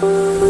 Música